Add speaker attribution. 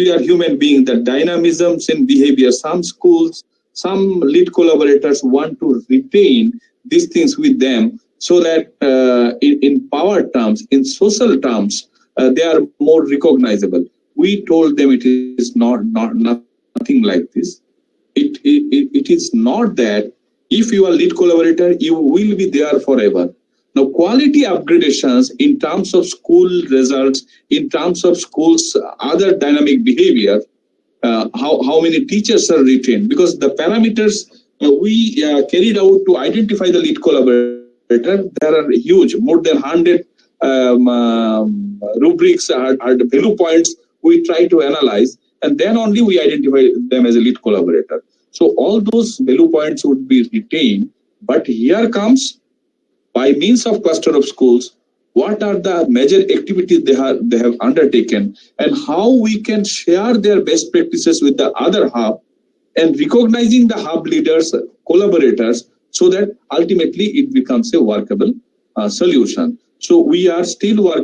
Speaker 1: we are human beings, the dynamisms in behavior. Some schools, some lead collaborators want to retain these things with them so that uh, in, in, power terms, in social terms, uh, they are more recognizable. We told them it is not, not nothing like this. It, it, it is not that if you are lead collaborator, you will be there forever. Now, quality upgradations in terms of school results, in terms of schools' other dynamic behavior, uh, how, how many teachers are retained, because the parameters uh, we uh, carried out to identify the lead collaborator, there are huge, more than 100 um, um, rubrics are, the value points we try to analyze, and then only we identify them as a lead collaborator. So all those value points would be retained, but here comes by means of cluster of schools, what are the major activities they have, they have undertaken and how we can share their best practices with the other hub and recognizing the hub leaders, collaborators, so that ultimately it becomes a workable uh, solution. So we are still working